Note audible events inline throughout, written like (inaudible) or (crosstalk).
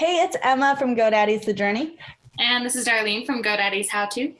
Hey, it's Emma from GoDaddy's The Journey. And this is Darlene from GoDaddy's How To.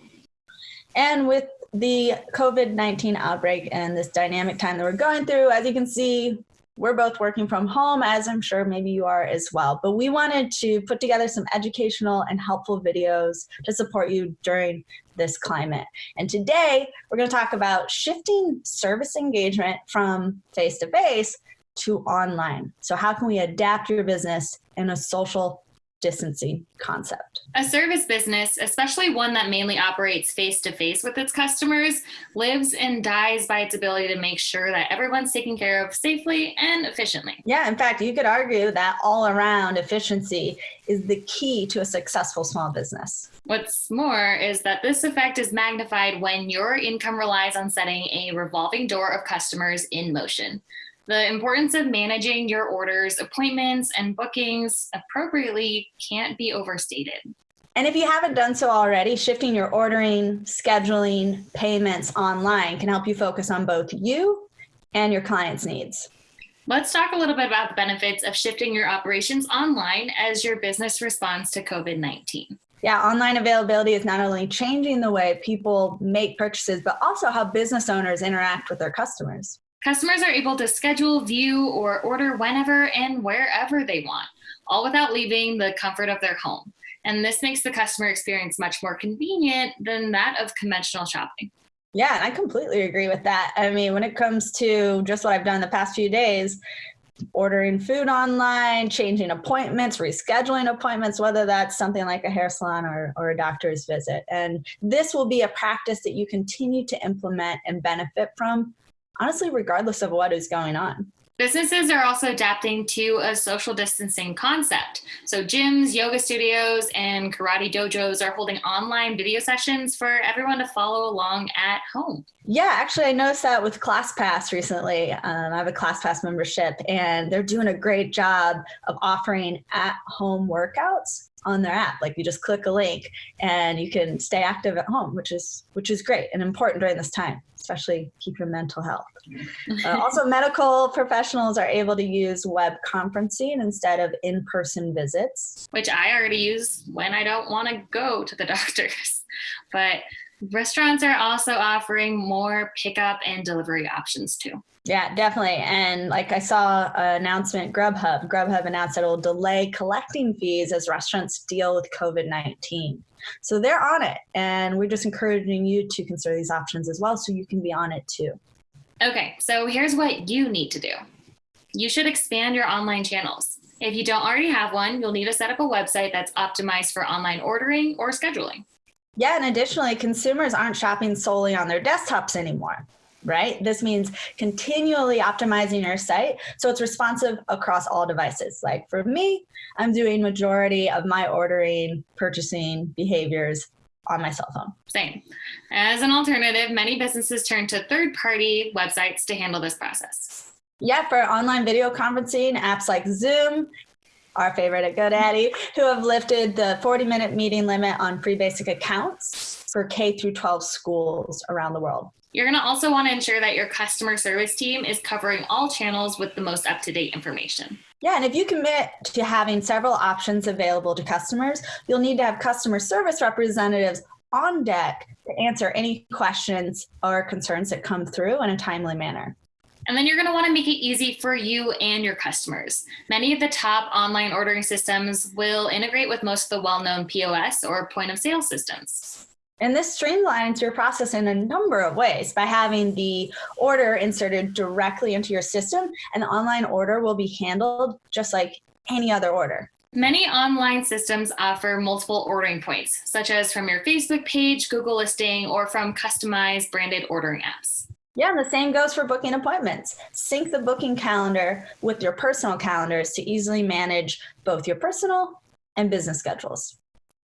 And with the COVID-19 outbreak and this dynamic time that we're going through, as you can see, we're both working from home, as I'm sure maybe you are as well. But we wanted to put together some educational and helpful videos to support you during this climate. And today, we're going to talk about shifting service engagement from face-to-face -face to online. So how can we adapt your business in a social distancing concept. A service business, especially one that mainly operates face to face with its customers, lives and dies by its ability to make sure that everyone's taken care of safely and efficiently. Yeah, in fact, you could argue that all around efficiency is the key to a successful small business. What's more is that this effect is magnified when your income relies on setting a revolving door of customers in motion. The importance of managing your orders, appointments, and bookings appropriately can't be overstated. And if you haven't done so already, shifting your ordering, scheduling, payments online can help you focus on both you and your clients' needs. Let's talk a little bit about the benefits of shifting your operations online as your business responds to COVID-19. Yeah, online availability is not only changing the way people make purchases, but also how business owners interact with their customers. Customers are able to schedule, view, or order whenever and wherever they want, all without leaving the comfort of their home. And this makes the customer experience much more convenient than that of conventional shopping. Yeah, and I completely agree with that. I mean, when it comes to just what I've done the past few days, ordering food online, changing appointments, rescheduling appointments, whether that's something like a hair salon or, or a doctor's visit. And this will be a practice that you continue to implement and benefit from honestly, regardless of what is going on. Businesses are also adapting to a social distancing concept. So gyms, yoga studios, and karate dojos are holding online video sessions for everyone to follow along at home. Yeah, actually, I noticed that with ClassPass recently. Um, I have a ClassPass membership, and they're doing a great job of offering at-home workouts on their app. Like you just click a link, and you can stay active at home, which is which is great and important during this time especially keep your mental health. (laughs) Uh, also, medical professionals are able to use web conferencing instead of in-person visits. Which I already use when I don't want to go to the (laughs) doctors. But restaurants are also offering more pickup and delivery options too. Yeah, definitely. And like I saw an announcement, Grubhub, Grubhub announced that it will delay collecting fees as restaurants deal with COVID-19. So they're on it. And we're just encouraging you to consider these options as well so you can be on it too. Okay, so here's what you need to do. You should expand your online channels. If you don't already have one, you'll need to set up a website that's optimized for online ordering or scheduling. Yeah, and additionally, consumers aren't shopping solely on their desktops anymore right? This means continually optimizing your site so it's responsive across all devices. Like for me, I'm doing majority of my ordering, purchasing behaviors on my cell phone. Same. As an alternative, many businesses turn to third-party websites to handle this process. Yeah, for online video conferencing, apps like Zoom, our favorite at GoDaddy, who have lifted the 40 minute meeting limit on free basic accounts for K through 12 schools around the world. You're going to also want to ensure that your customer service team is covering all channels with the most up-to-date information. Yeah, and if you commit to having several options available to customers, you'll need to have customer service representatives on deck to answer any questions or concerns that come through in a timely manner. And then you're going to want to make it easy for you and your customers. Many of the top online ordering systems will integrate with most of the well-known POS or point of sale systems. And this streamlines your process in a number of ways by having the order inserted directly into your system and the online order will be handled just like any other order. Many online systems offer multiple ordering points, such as from your Facebook page, Google listing, or from customized branded ordering apps. Yeah, and the same goes for booking appointments. Sync the booking calendar with your personal calendars to easily manage both your personal and business schedules.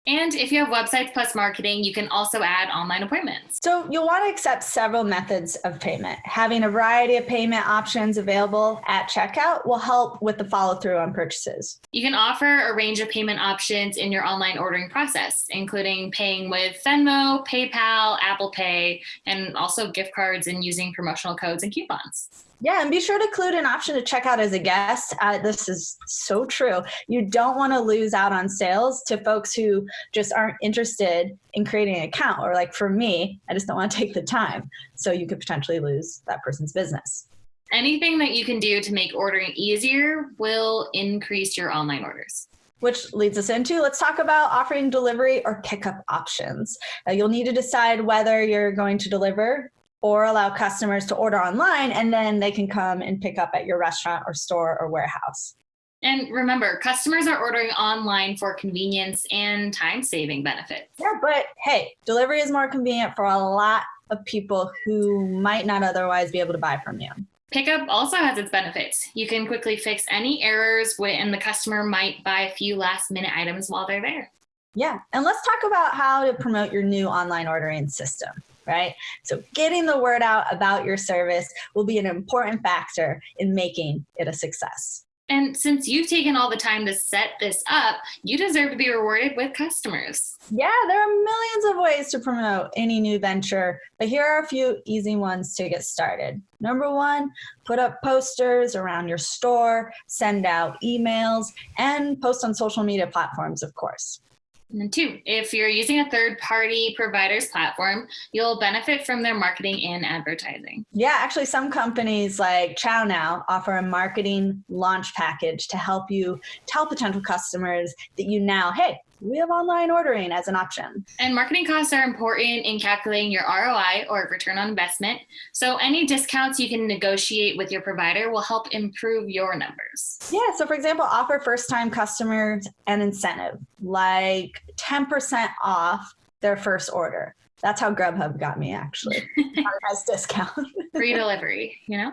And if you have websites plus marketing, you can also add online appointments. So you'll want to accept several methods of payment. Having a variety of payment options available at checkout will help with the follow through on purchases. You can offer a range of payment options in your online ordering process, including paying with Venmo, PayPal, Apple Pay, and also gift cards and using promotional codes and coupons. Yeah, and be sure to include an option to check out as a guest. Uh, this is so true. You don't want to lose out on sales to folks who just aren't interested in creating an account, or like for me, I just don't want to take the time. So you could potentially lose that person's business. Anything that you can do to make ordering easier will increase your online orders which leads us into let's talk about offering delivery or pickup options. Uh, you'll need to decide whether you're going to deliver or allow customers to order online and then they can come and pick up at your restaurant or store or warehouse. And remember, customers are ordering online for convenience and time saving benefits. Yeah, but hey, delivery is more convenient for a lot of people who might not otherwise be able to buy from you. Pickup also has its benefits. You can quickly fix any errors and the customer might buy a few last minute items while they're there. Yeah, and let's talk about how to promote your new online ordering system, right? So getting the word out about your service will be an important factor in making it a success. And since you've taken all the time to set this up, you deserve to be rewarded with customers. Yeah, there are millions of ways to promote any new venture, but here are a few easy ones to get started. Number one, put up posters around your store, send out emails, and post on social media platforms, of course. And then two, if you're using a third party provider's platform, you'll benefit from their marketing and advertising. Yeah, actually, some companies like ChowNow offer a marketing launch package to help you tell potential customers that you now, hey, we have online ordering as an option. And marketing costs are important in calculating your ROI or return on investment. So any discounts you can negotiate with your provider will help improve your numbers. Yeah, so for example, offer first time customers an incentive like 10% off their first order. That's how Grubhub got me actually. (laughs) As discount. Free delivery, you know?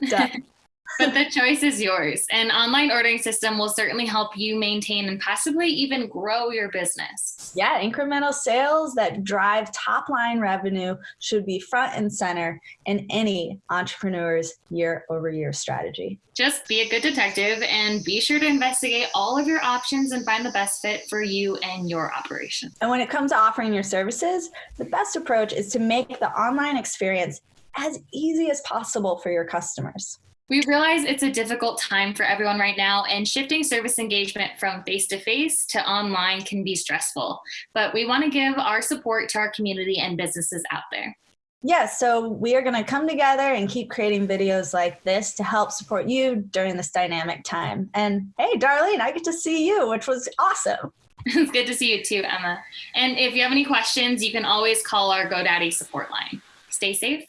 Yeah (laughs) but the choice is yours. An online ordering system will certainly help you maintain and possibly even grow your business. Yeah, incremental sales that drive top line revenue should be front and center in any entrepreneur's year over year strategy. Just be a good detective and be sure to investigate all of your options and find the best fit for you and your operation. And when it comes to offering your services, the best approach is to make the online experience as easy as possible for your customers. We realize it's a difficult time for everyone right now, and shifting service engagement from face to face to online can be stressful. But we want to give our support to our community and businesses out there. Yeah, so we are going to come together and keep creating videos like this to help support you during this dynamic time. And hey, Darlene, I get to see you, which was awesome. (laughs) it's good to see you too, Emma. And if you have any questions, you can always call our GoDaddy support line. Stay safe.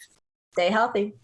Stay healthy.